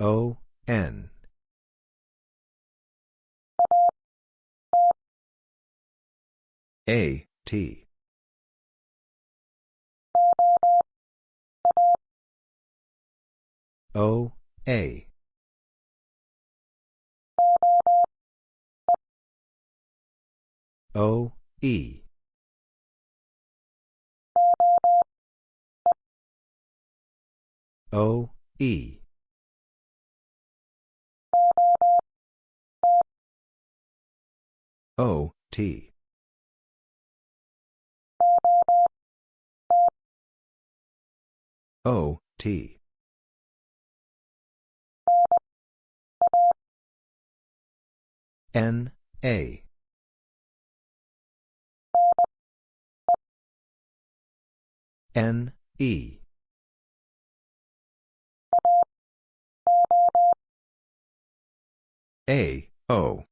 O, N. A, T. O, A. O, E. O, E. O, T. O, T. N, A. N, E. A, O.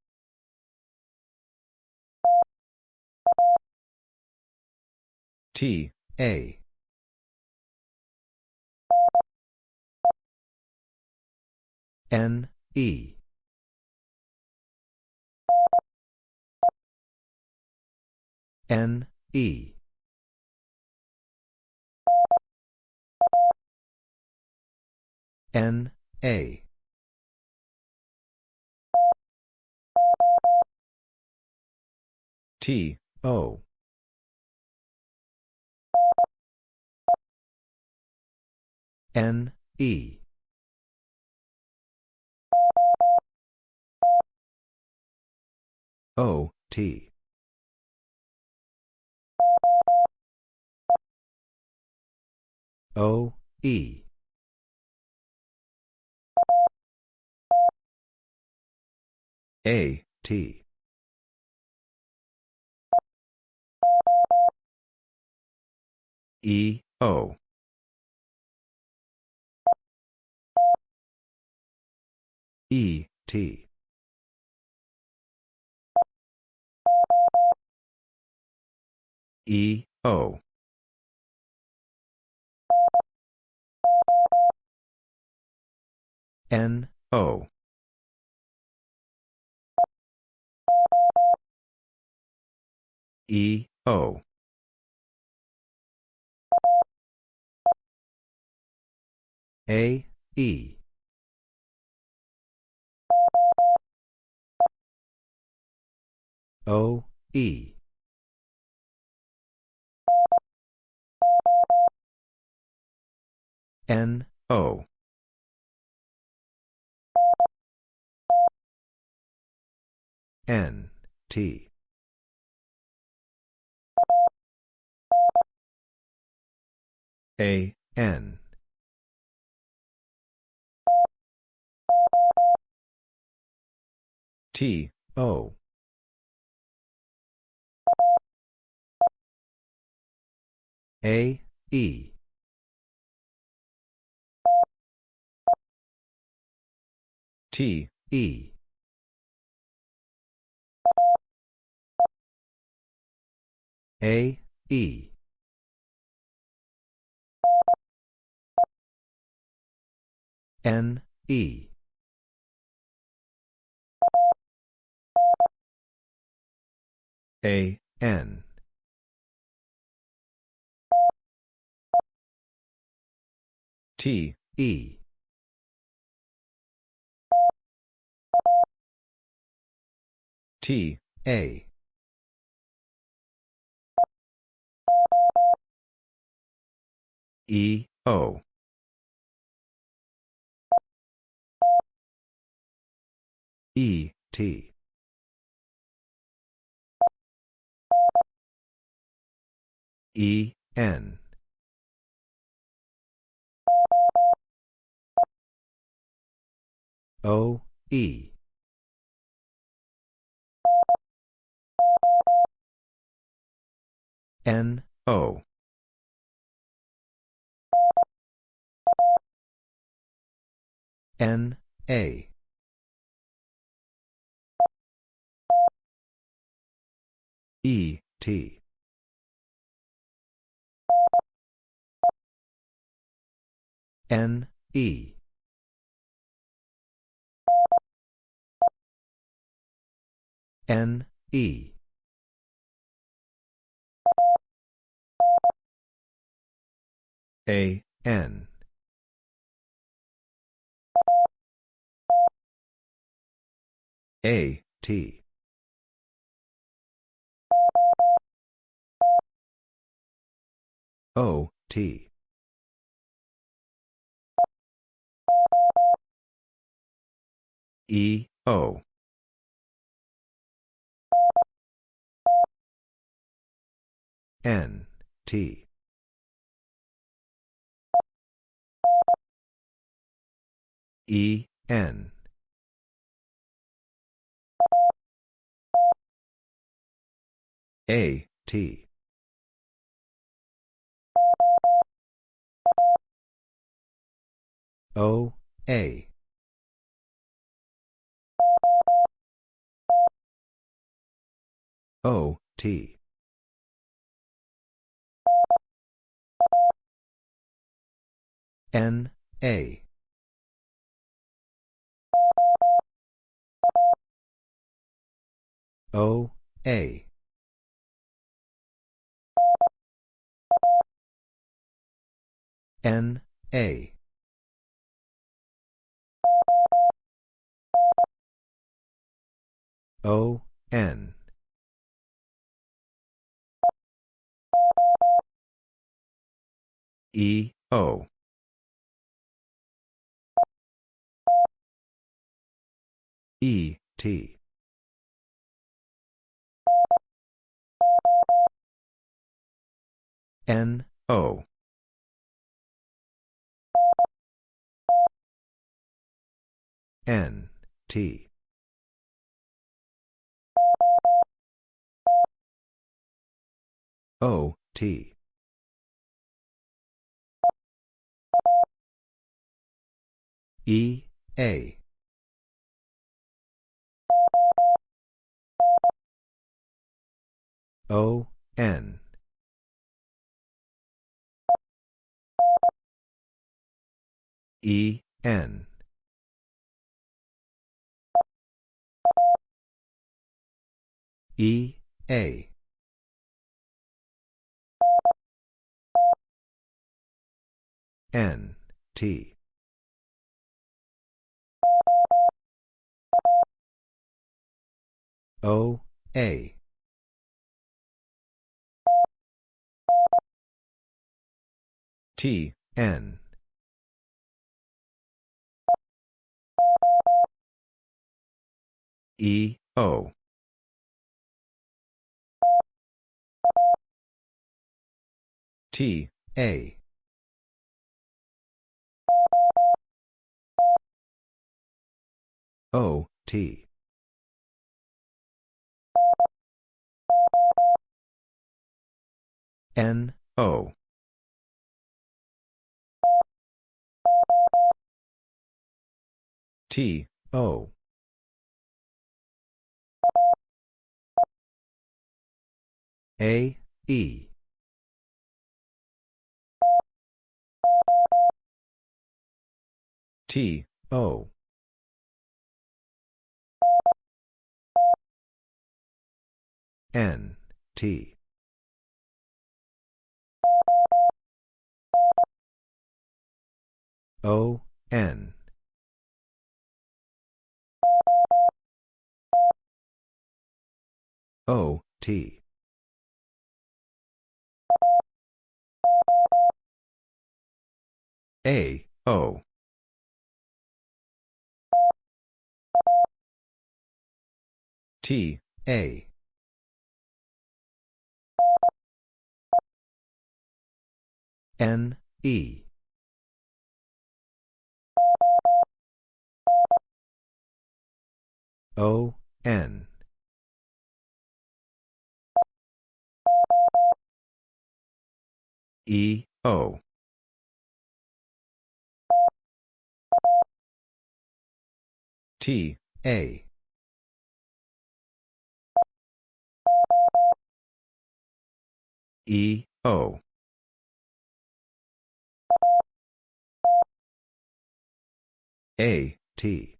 T, A. N, E. N, E. N, A. T, O. N, E. O, T. O, E. A, T. E, O. E, T. E, O. N, O. E, O. A, E. O, E. N, O. N, T. A, N. T, O. A, E. T, E. A, E. N, E. A, N. T, E. T, A. E, O. E, T. E, N. O, E. N, O. N, A. E, T. N, E. N, E. A, N. A, T. O, T. E, O. N, T. E, N. A, T. O, A. O, T. N, A. O, A. N, A. O, N. E, O. E, T. N, O. N, T. O, T. E, A. O, N. E, N. E, A. N, T. O, A. T, N. E, O. T, A. O, T. N, O. T, O. A, E. T, O. N, T. O, N. O, T. A, O. T, A. N, E. O, N. E, O. T, A. E, O. A, T.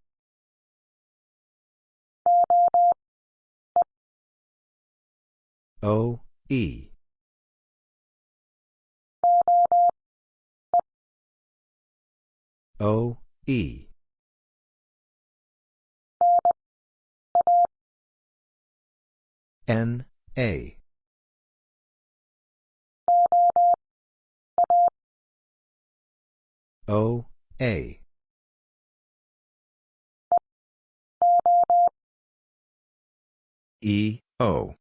O, E. O, E. N, A. O, A. E, O.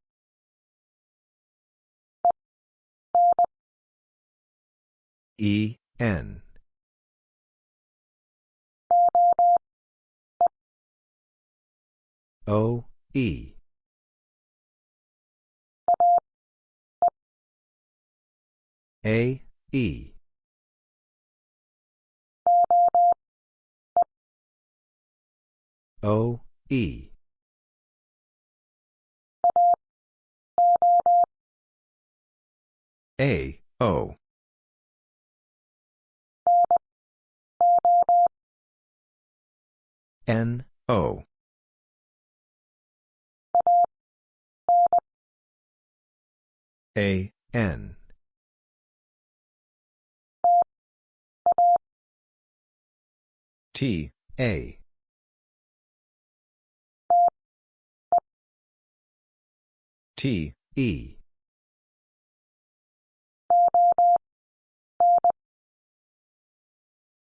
E, N. O, E. A, E. O, E. A, O. N, O. A, N. T, A. T, E.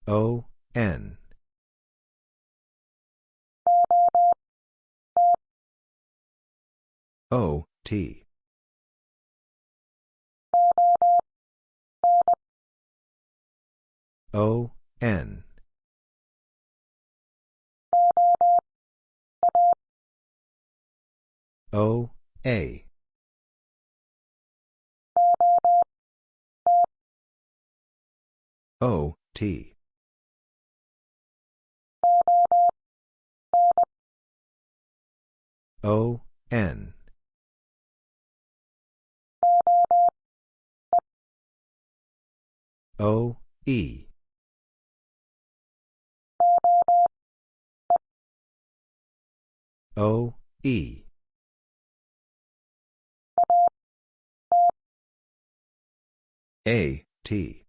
O, N. O, T. O, N. O, A. O, T. O, N. O, E. O, E. A, T.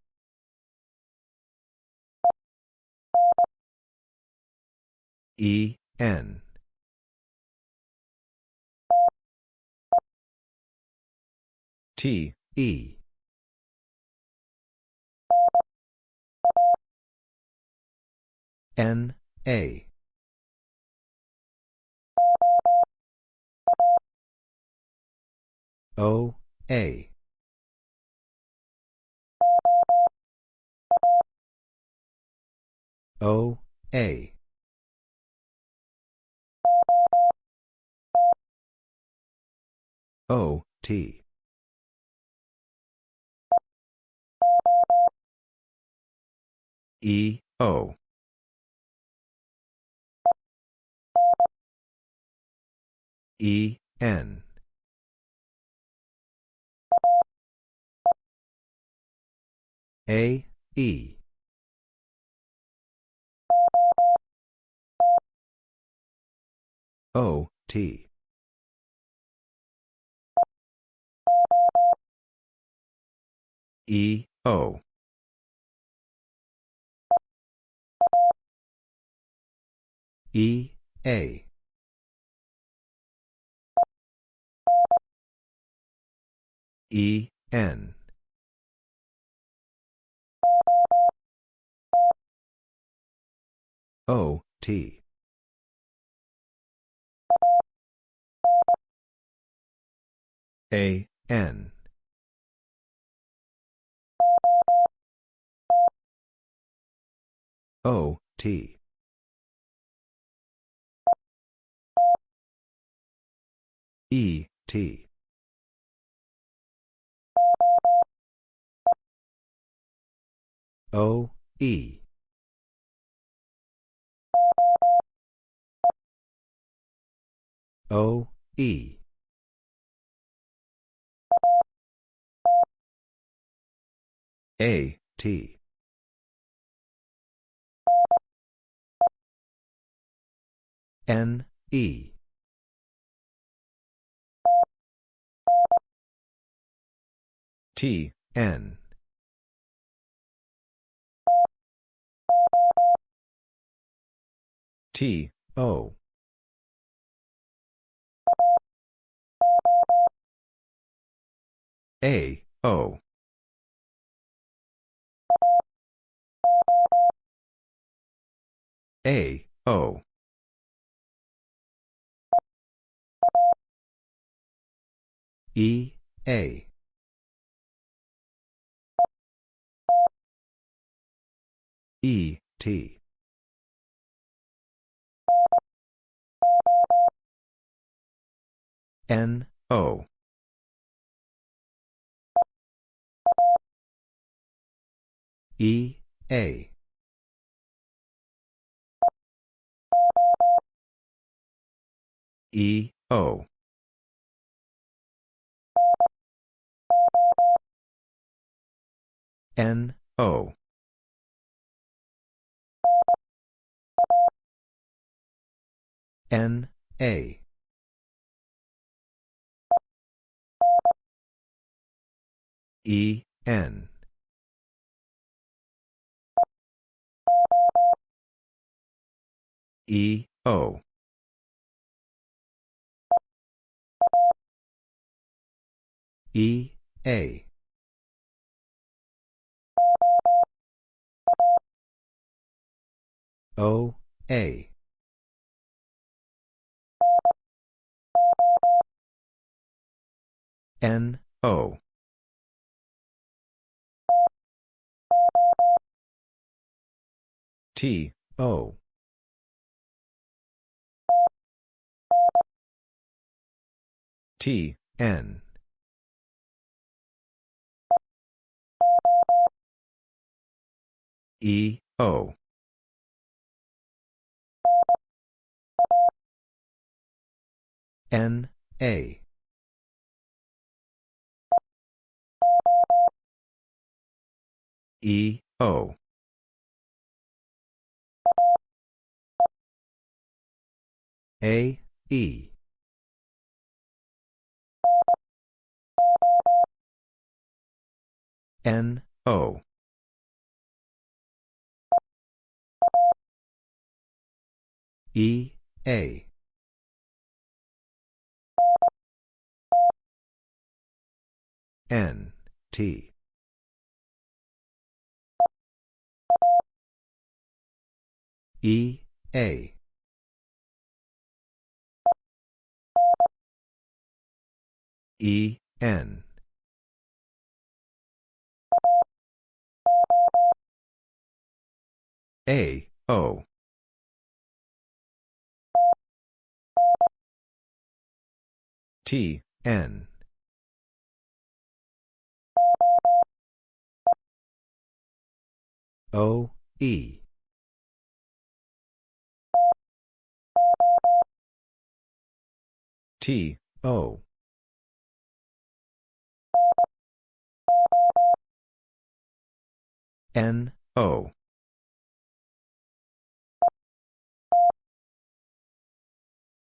E, N. T, E. N, A. O, A. O, A. O, T. E, O. E, N. A, E. O, T. E, O. E, A. E, N. O, T. A, N. O, T. E, T. O, E. O, E. A, T. N, E. T, N. T, O. A, O. A, O. E, A. E, T. N, O. E, A. E, O. N, O. N, A. E, N. E, O. E, A. O, A. N, O. T, O. T, N. E, O. N, A. E, O. A, E. N, O. E, A. N, T. E, A. E, N. A, O. T, N. O, E. T, O. N, O.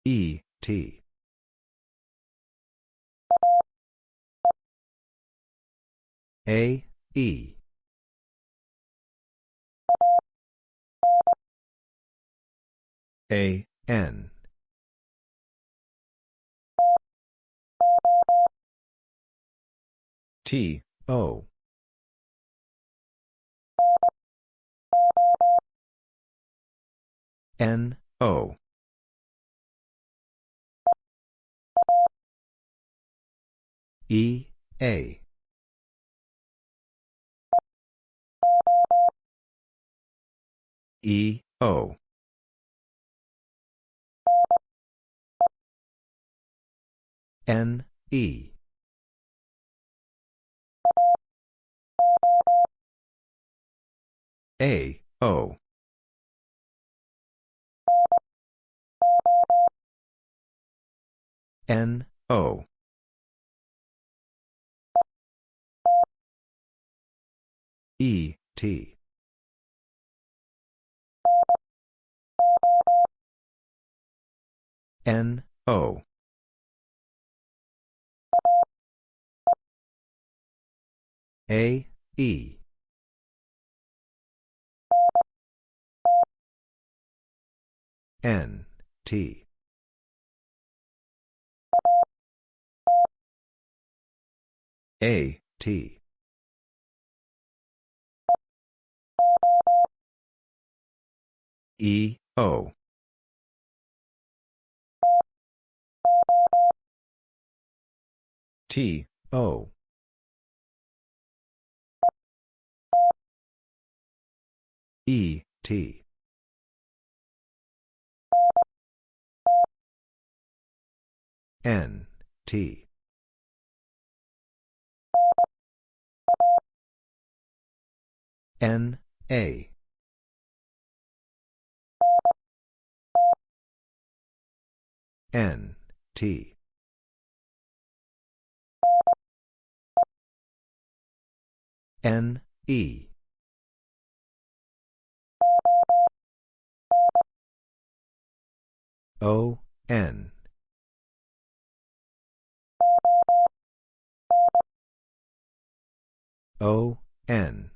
E, T. A, E. A, N. T, O. N, O. E, A. E, O. N, E. A, O. N, O. E, T. N, O. A, E. N, T. A, T. E, O. T, O. E, T. N, T. N, A. N, T. N, E. O, N. O, N.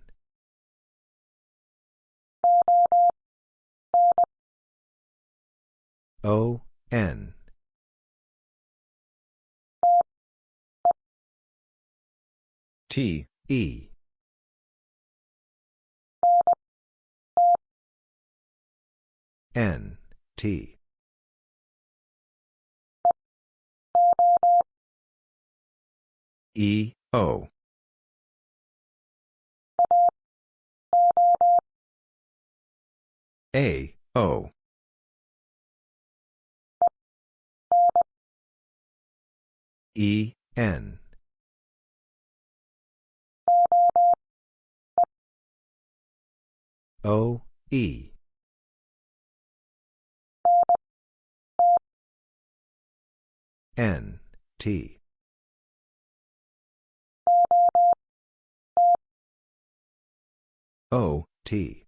O, N. T, E. N, T. E, O. A, O. E, N. O, E. N, T. O, T.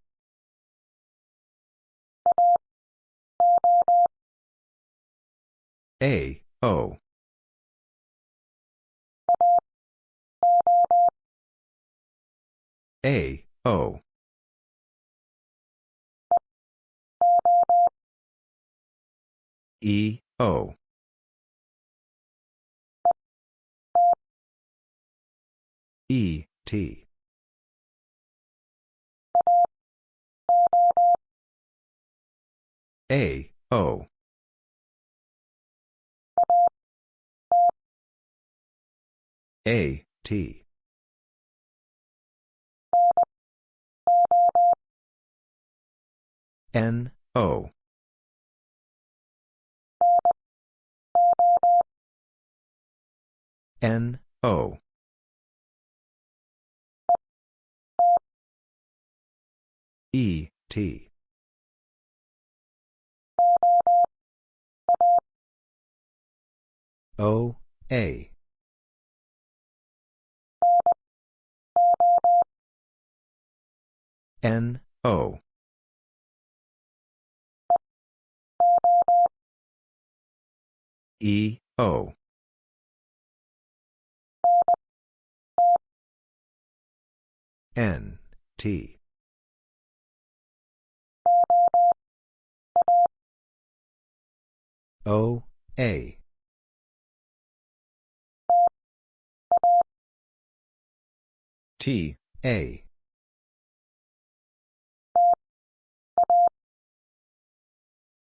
A, O. A, O. E, O. E, T. A, O. A, T. N, O. N, O. E, T. O, A. N, O. E, O. N, T. O, A. T, A.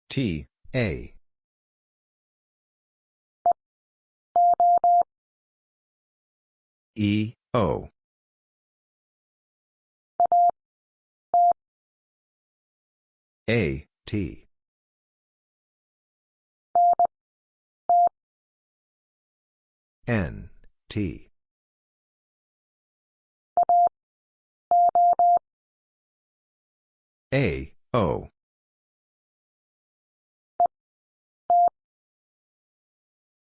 T, A. E, O. A, T. N, T. A, O.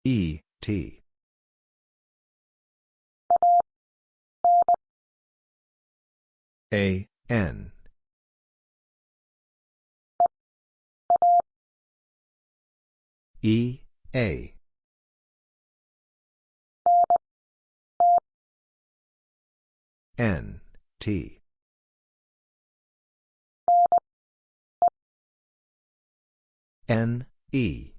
E, T. A, N. E, A. N, T. N, E.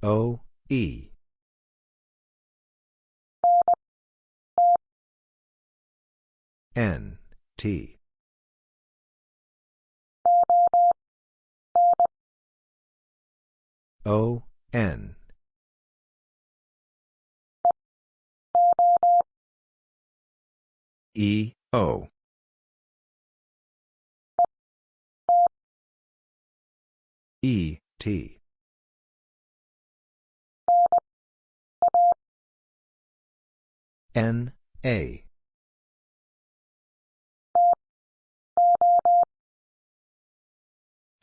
O, E. N, T. O, N. E, O. E, T. N, A.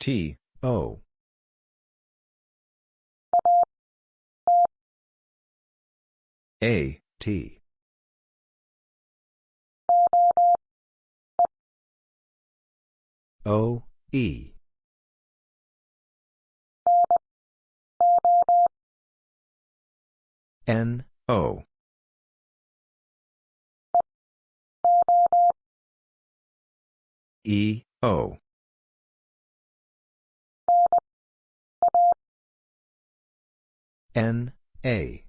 T, O. A, T. O, E. N, O. E, O. N, A.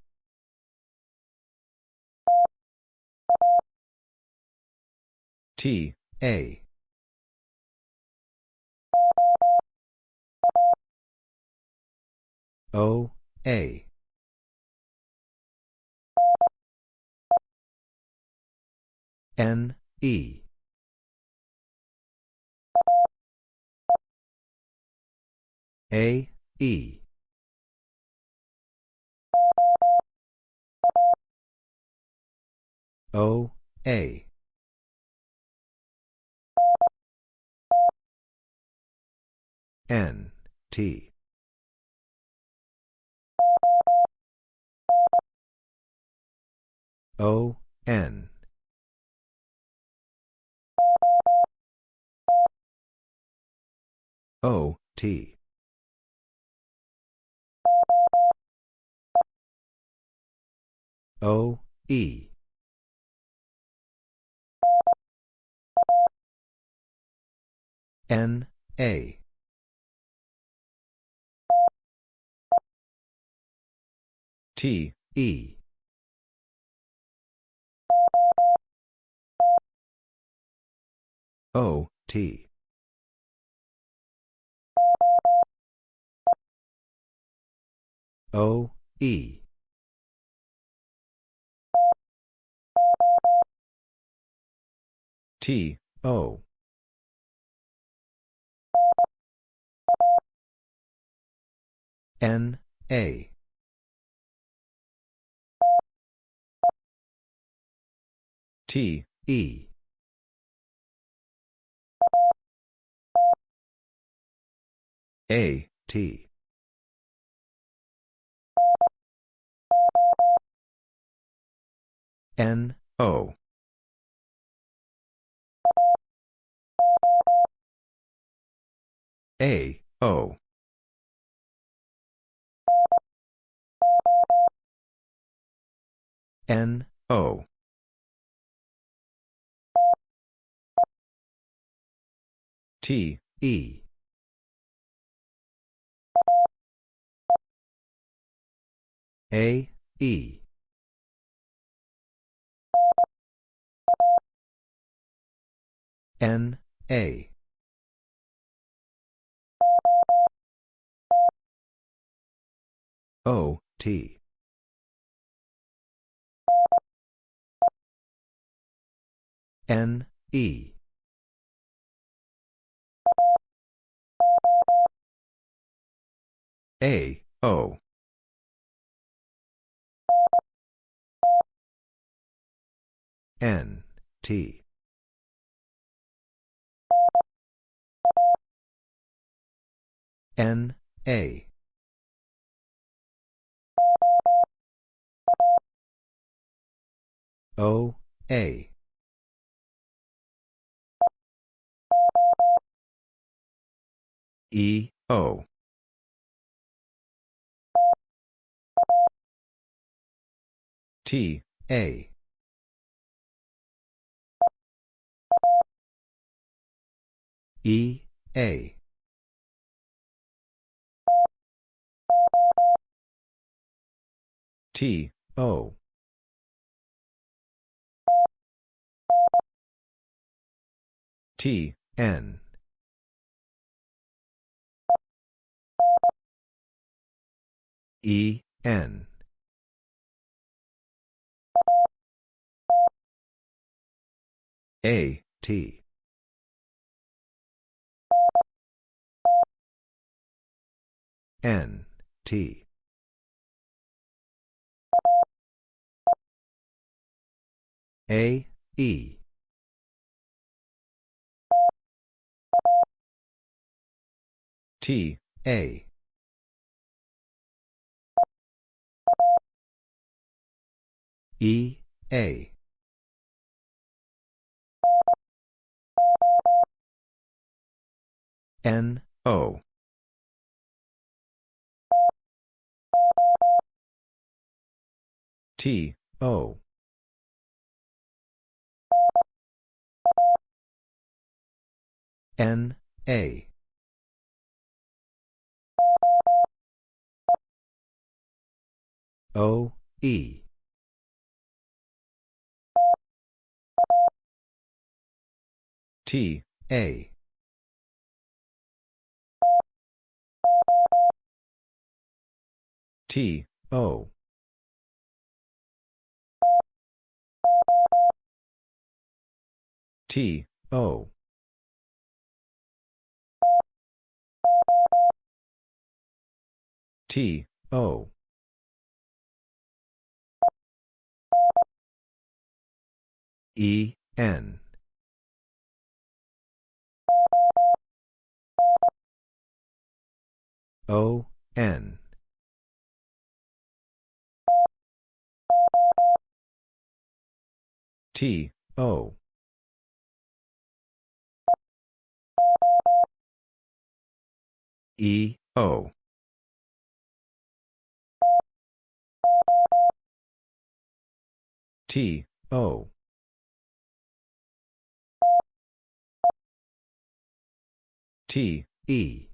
T, A. O, A. N, E. A, E. O, A. N, T. O, N. O, T. O, E. N, A. T, E. O, T. O, E. T, O. N, A. T, E. A, T. N, O. A, O. N, O. T, E. A, E. N, A. O, T. N, E. A, O. N, T. N, A. O, A. E, O. T, A. E, A. T, O. T, N. E, N. A, T. N, T. A, E. T, A. E, A. N, O. T, O. N, A. O, E. T, A. T, O. T, O. T, O. E, N. O, N. T, O. E, O. T, O. T, E.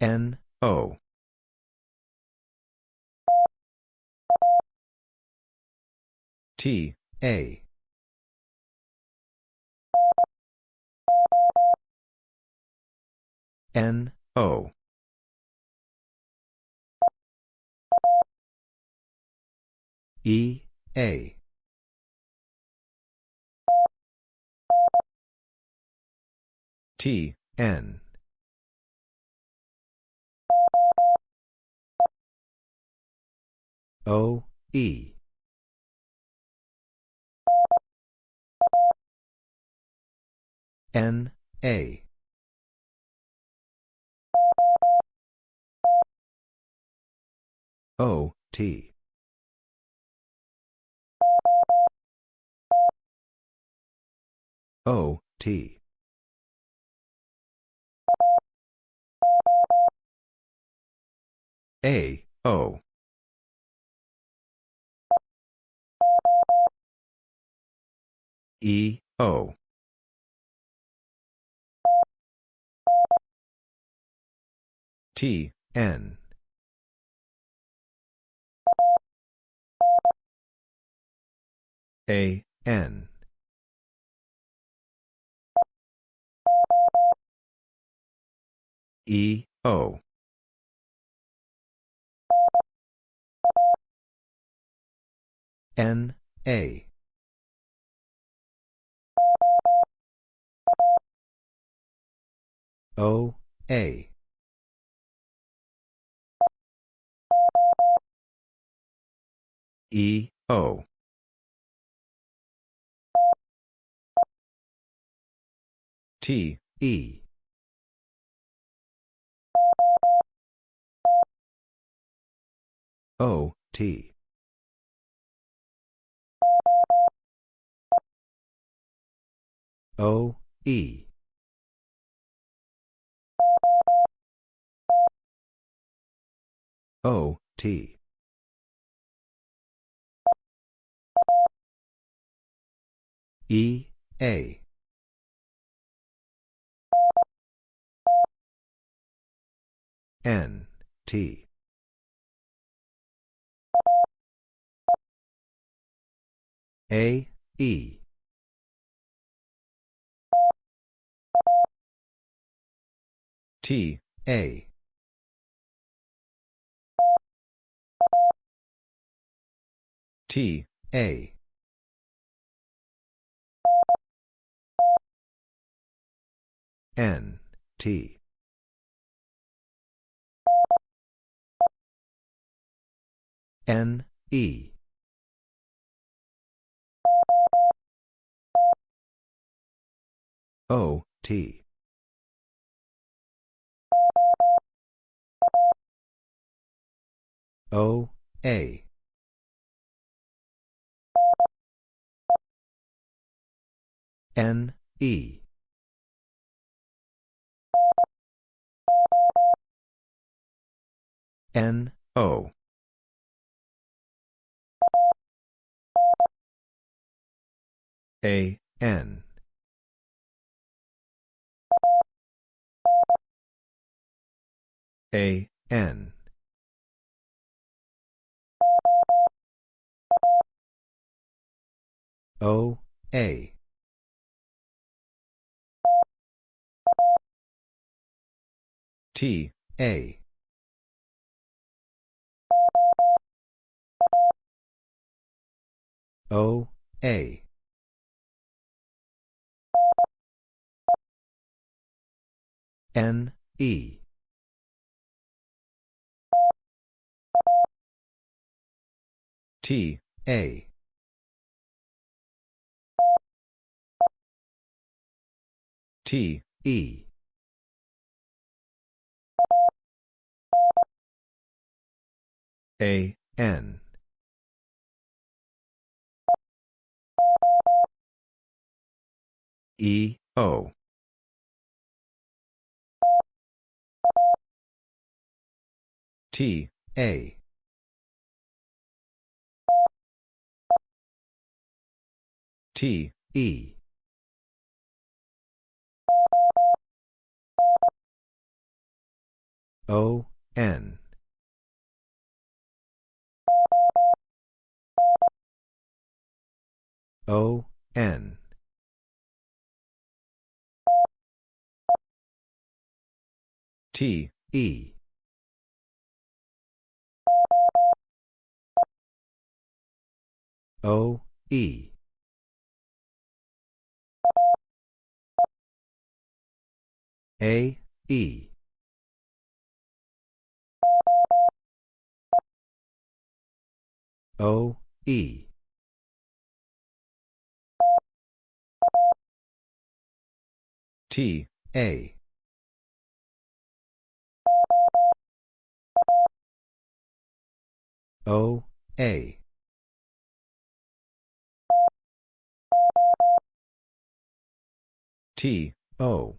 N, O. T, A. N, O. E, A. T, N. O, E. N, A. O, T. O, T. A, O. E, O. T, N. A, N. E, O. N, A. O, A. E, O. T, E. O, T. O, E. O, T. E, A. N, T. A, E. T, A. T, A. N, T. N, E. O, T. O, A. N, E. N, O. A, N. A, N. O, A. T, A. O, A. N, E. T, A. T, E. A, N. E, O. T, A. T, E. O, N. O, N. T, E. O, E. A, E. O, E. T, A. O, A. T, O.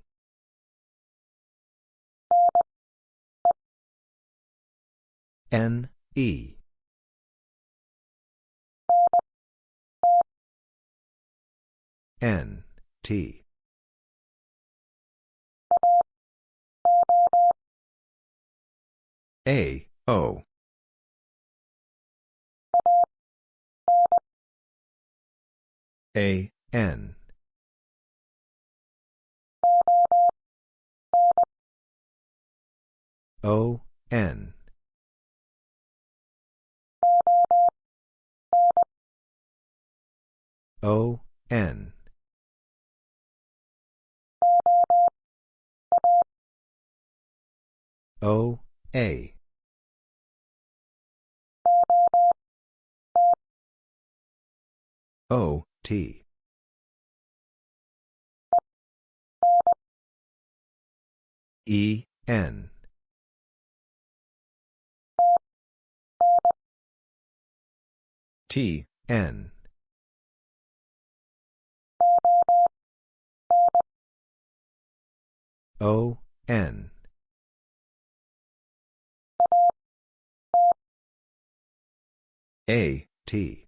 N, E. N, T. A, O. A, N. O, N. O, N. O, A. O, T. E, N. T, N. O, N. A, T.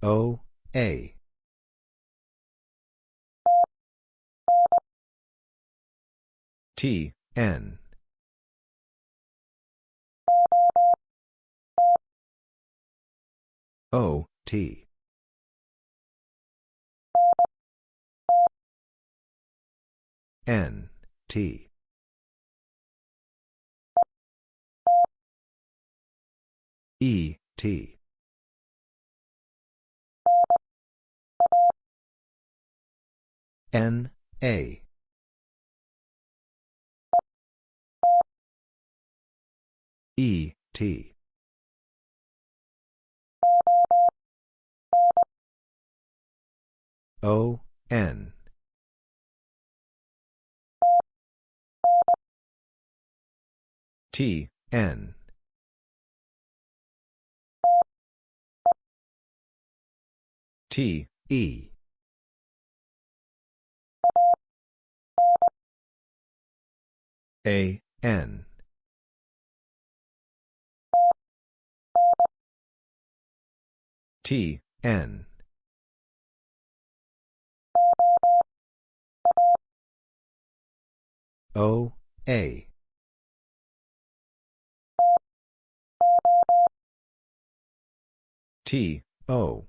O, A. T, N. O, T. N, T. E, T. N, A. E, T. O, N. T, N. T, E. A, N. T, N. O, A. T, O.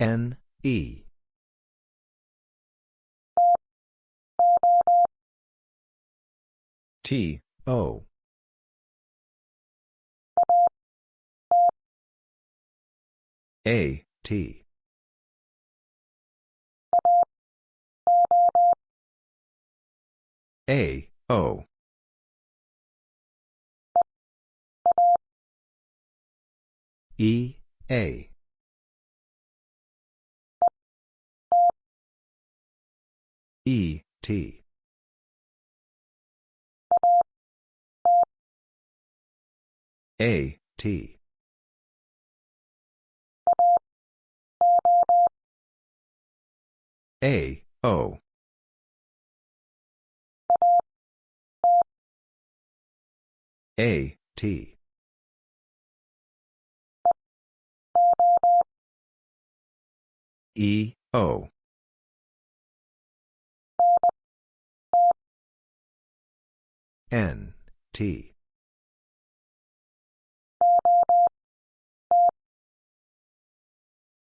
N, E. T, O. A, T. A, O. E, A. E, T. A, T. A, O. A, T. E, O. N, T.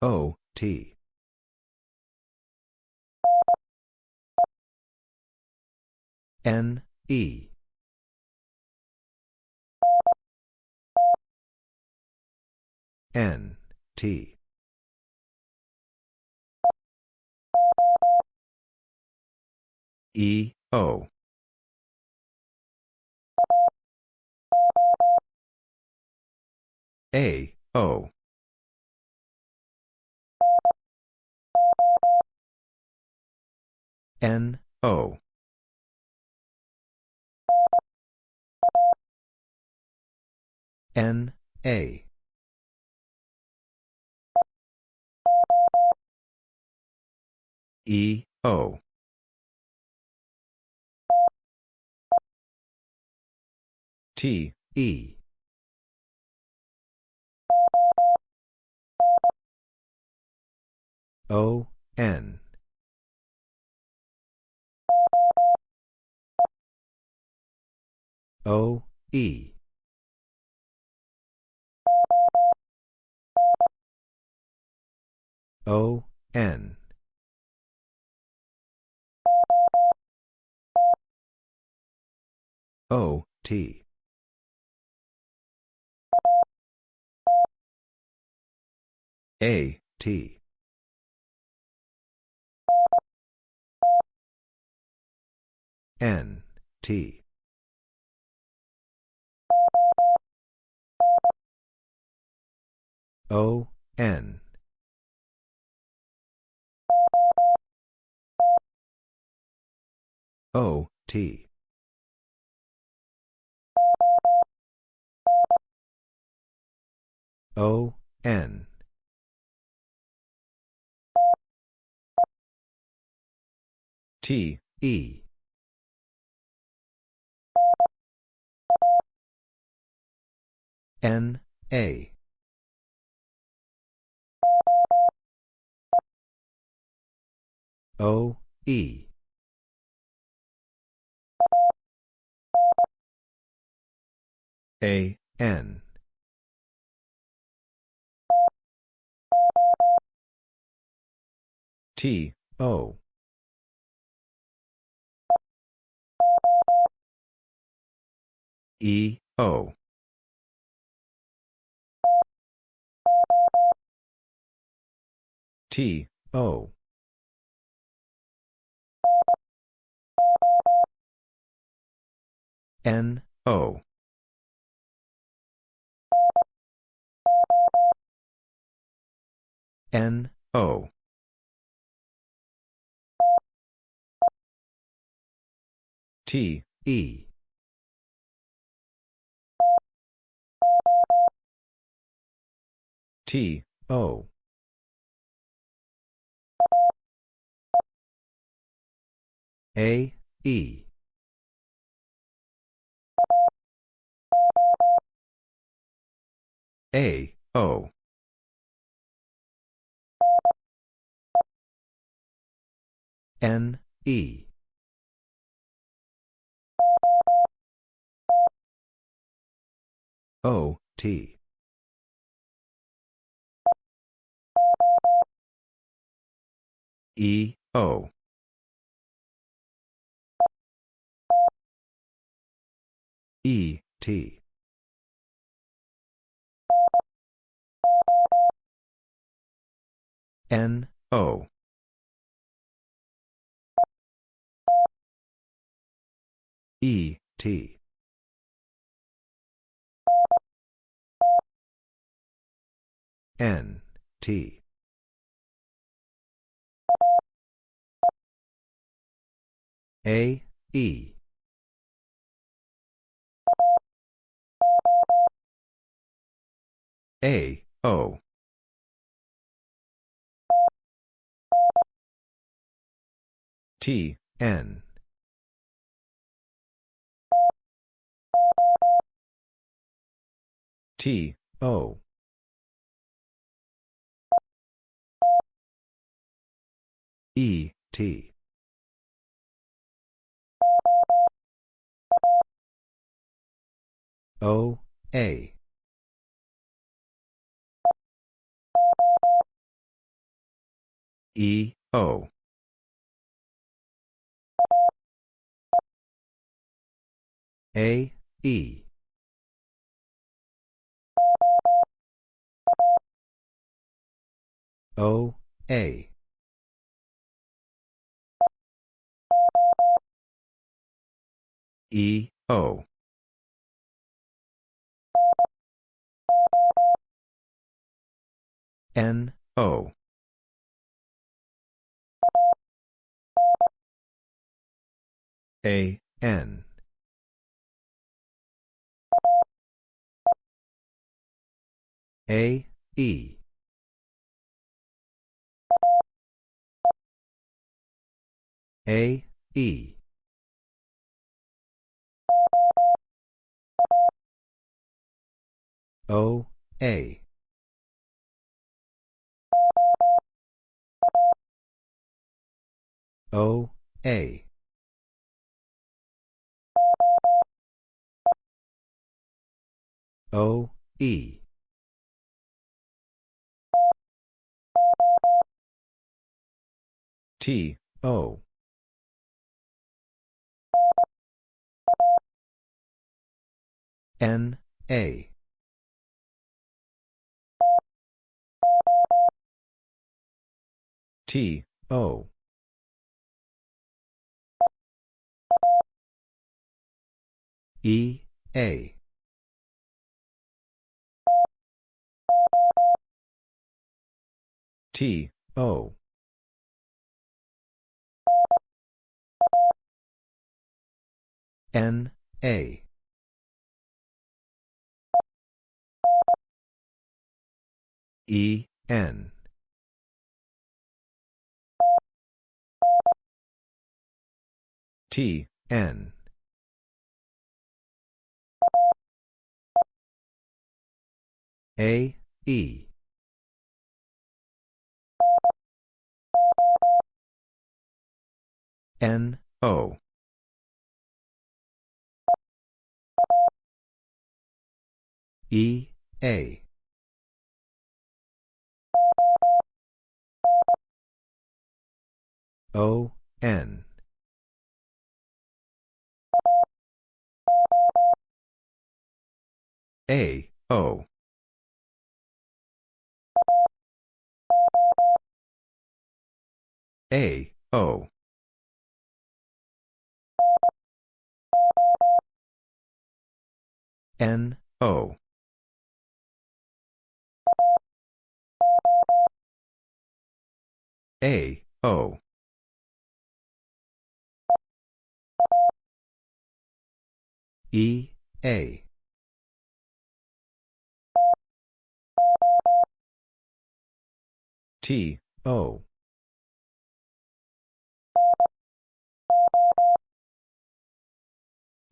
O, T. N, E. N, T. E, O. A, O. N, O. N, A. E, O. T, E. O, N. O, E. O, N. O, T. A, T. N, T. O, N. O, T. O, N. T, E. N, A. O, E. A, N. T, O. E, O. T, O. N, O. N, O. T, E. T, O. A, E. A, O. N, E. O, T. E, O. E, T. N, O. E, T. N, T. A, E. A, O. T, N. T, O. E, T. O, A. E, O. A, E. O, A. E, O. N, O. A, N. A, E. A, E. O, A. O, A. O, E. T, O. N, A. T, O. E, A. T, O. N, A. E, N. T, N. A, E. N, O. E, A. O, N. A, O. A, O. N, O. A, O. E, A. T, O.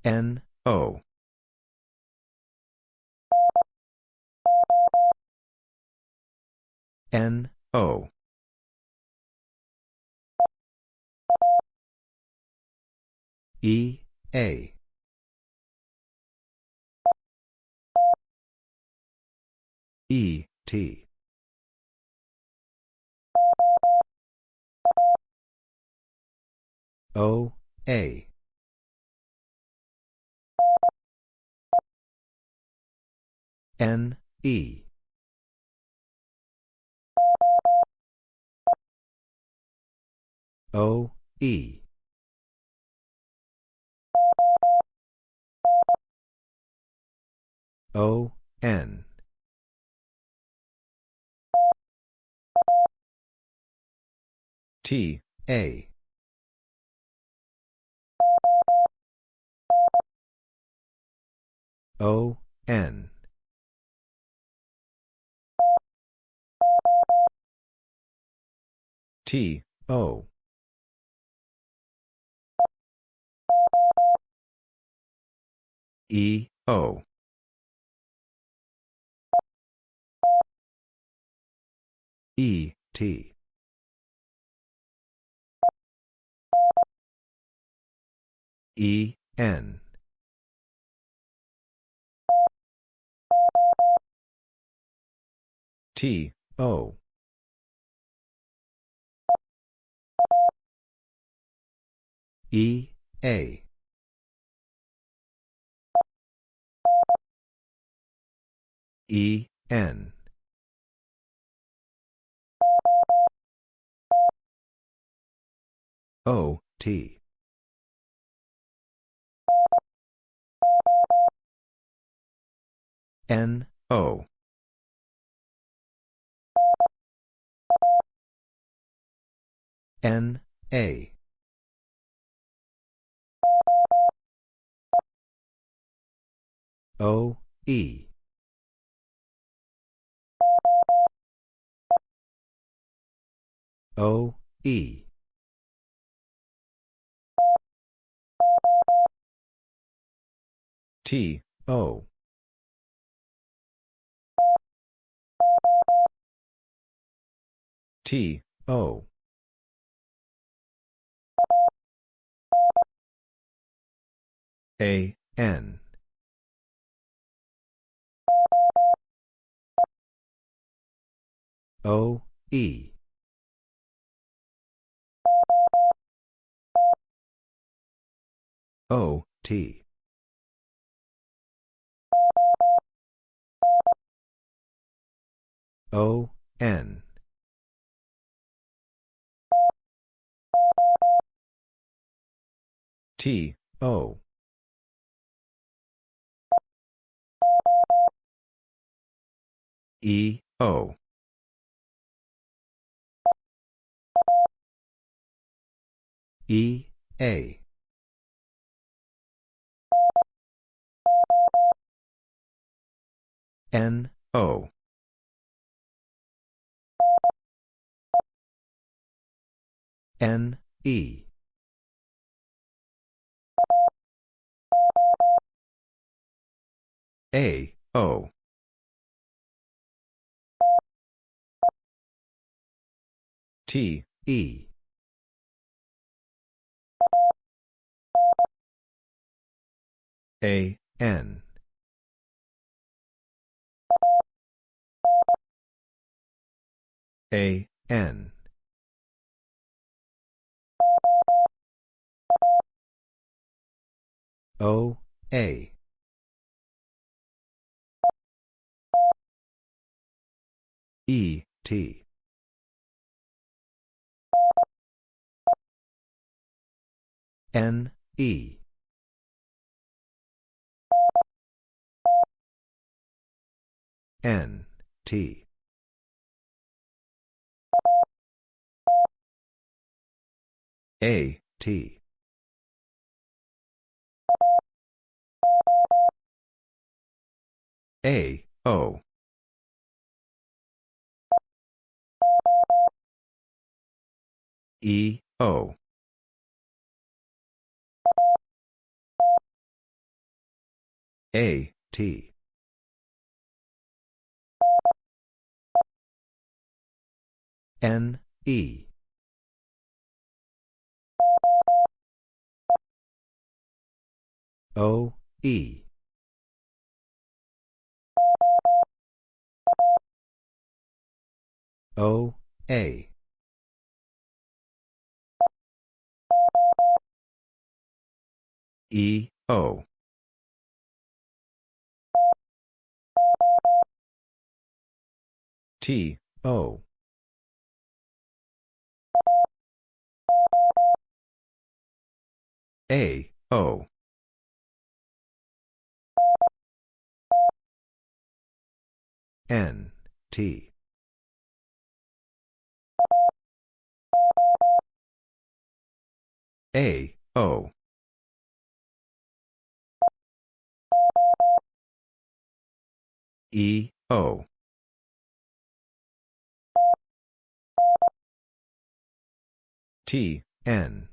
N, O. N, O. E, A. E, T. O, A. N, E. O, E. O, N. T, A. O, N. T, O. E, O. E, T. E, N. T, O. E, A. E, N. O, T. N, O. N, A. O, E. O, E. T, O. T, O. A, N. O, E. O, T. O, N. T, O. E, O. E, A. N, O. N, E. A, O. T, E. A, N. A, N. O, A. E, T. N, E. N, T. A, T. A, O. E, O. A, T. N, E. O, E. O, A. E, O. T, O. A, O. N, T. A, O. E, O. T, N.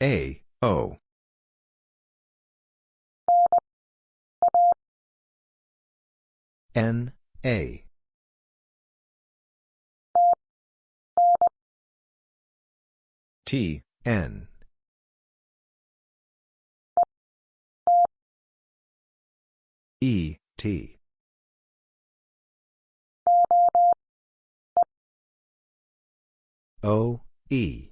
A, O. N, A. T, N. E, T. O, E.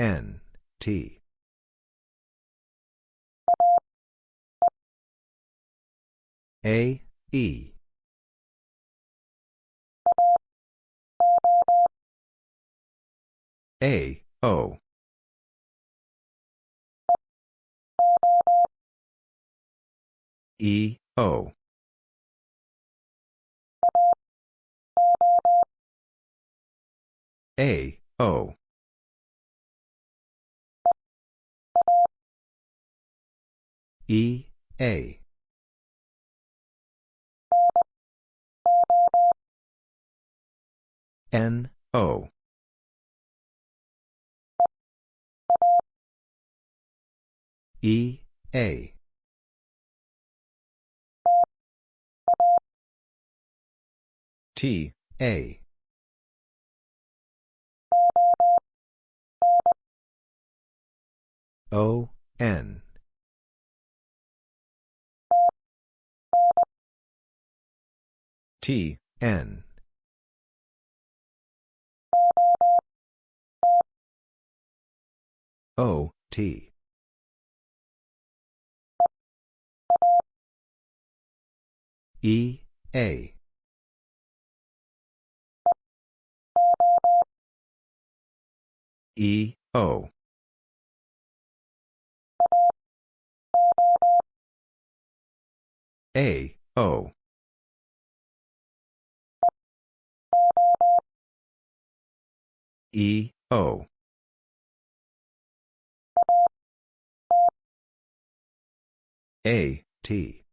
N, T. A, E. A, O. E, O. A, O. E, A. N, O. E, A. T, A. O, N. T, N. O, T. E, A. E, O. A, O. E, O. A, T.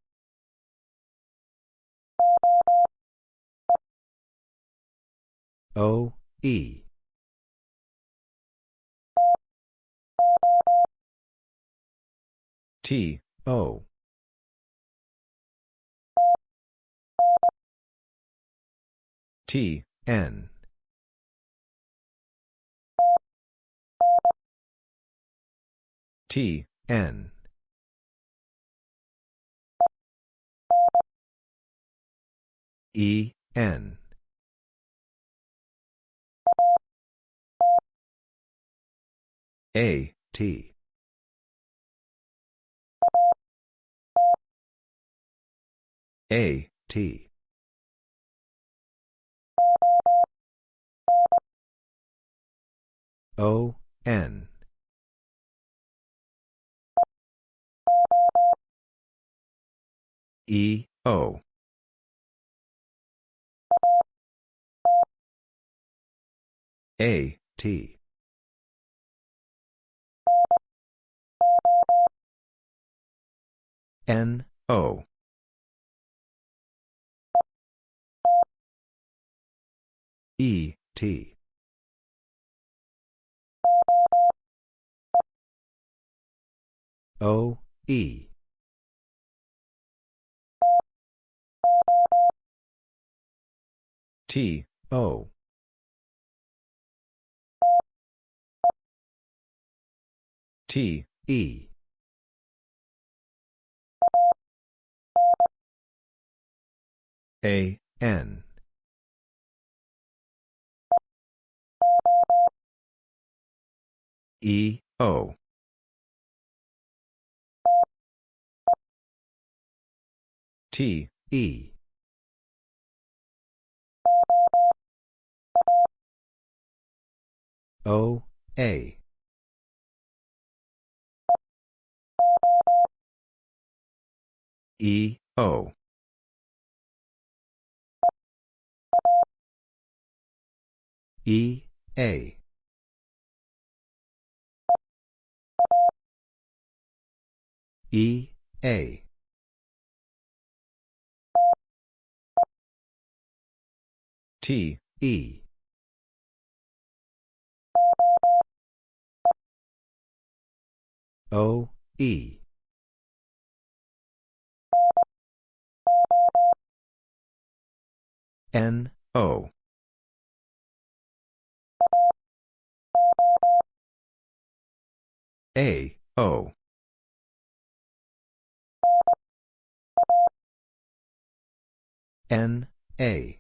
O, E. T, O. T, N. T, N. E, N. A, T. A, T. O, N. E, O. A, T. N, O. E, T. O, E. T, O. T, E. A, N. E, O. T, E. O, A. E, O. E, A. E, A. T, E. O, E. N, O. A, O. N, A.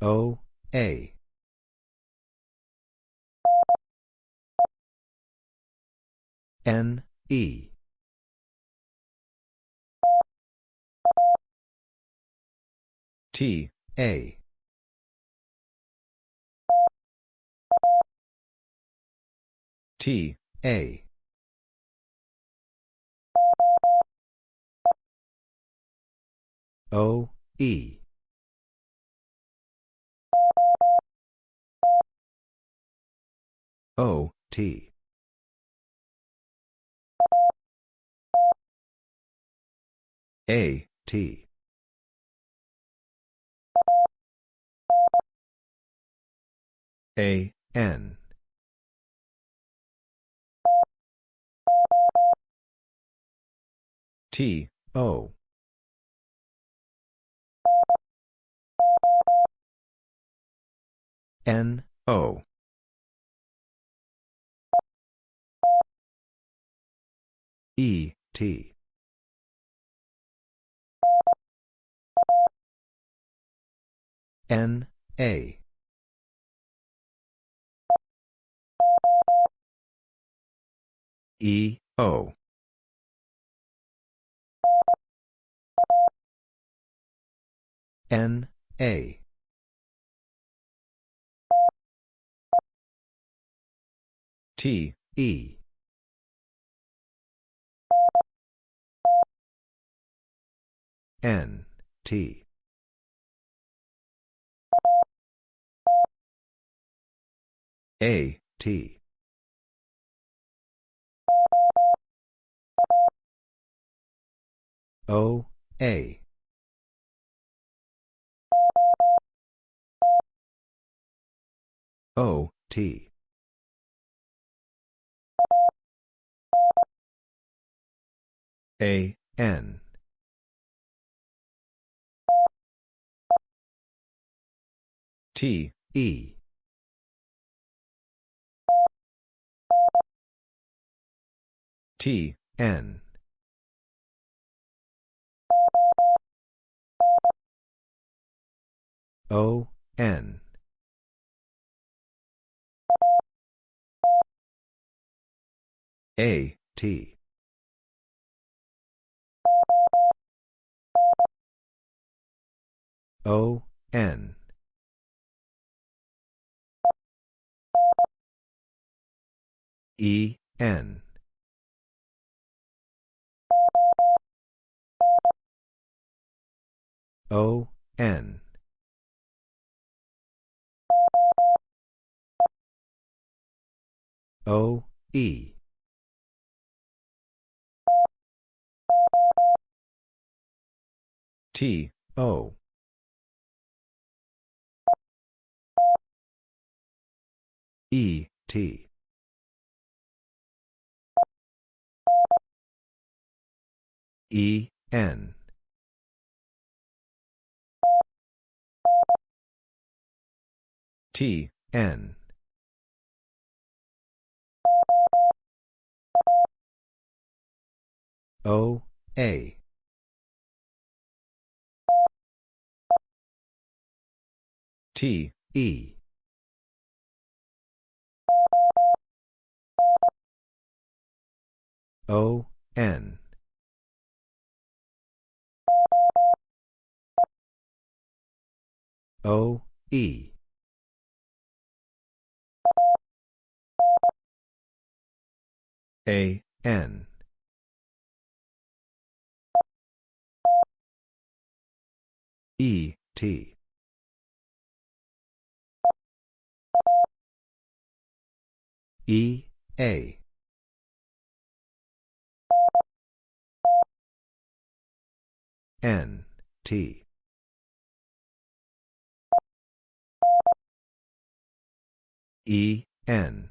O, A. N, E. T, A. T, A. O, E. O, T. A, T. A, N. T, O. N, O. E, T. N, A. E, O. N, A. T, E. N, T. A, T. O, A. O, T. A, N. T, E. T, N. O, N. A, T. O, N. E, N. O, N. O, E. T, O. E, T. E, N. T, N. O, A. T, E. O, N. O, E. A, N. E, T. E, A. N, T. E, N.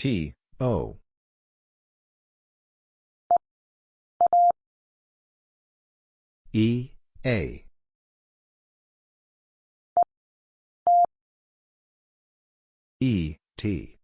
T, O. E, A. E, T.